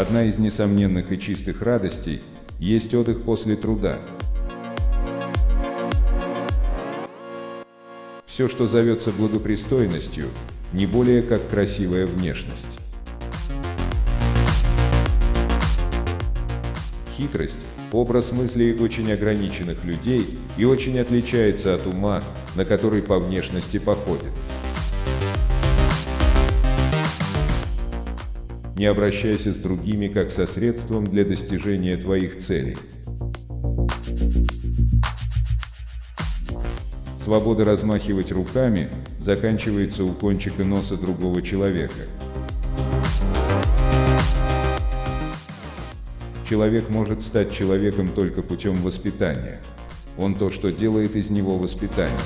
Одна из несомненных и чистых радостей есть отдых после труда. Все, что зовется благопристойностью, не более как красивая внешность. Хитрость – образ мыслей очень ограниченных людей и очень отличается от ума, на который по внешности походит. Не обращайся с другими как со средством для достижения твоих целей. Свобода размахивать руками заканчивается у кончика носа другого человека. Человек может стать человеком только путем воспитания. Он то, что делает из него воспитание.